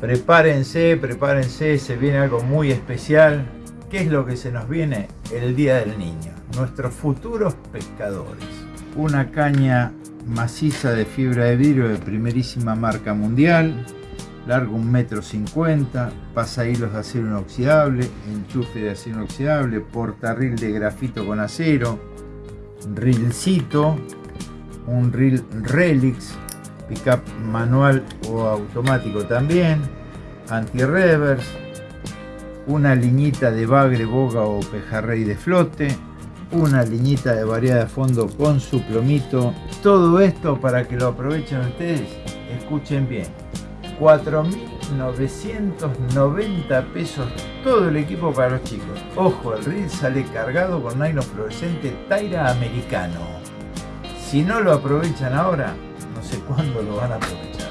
Prepárense, prepárense, se viene algo muy especial. ¿Qué es lo que se nos viene? El Día del Niño. Nuestros futuros pescadores. Una caña maciza de fibra de vidrio de primerísima marca mundial. Largo un metro cincuenta, pasa hilos de acero inoxidable, enchufe de acero inoxidable, portarril de grafito con acero, rilcito, un reel Relix, pickup manual o automático también, anti-reverse, una liñita de bagre, boga o pejarrey de flote, una liñita de variedad de fondo con su plomito. Todo esto para que lo aprovechen ustedes, escuchen bien. 4.990 pesos todo el equipo para los chicos. Ojo, el reel sale cargado con nylon fluorescente Taira americano. Si no lo aprovechan ahora, sé cuándo lo van a aprovechar.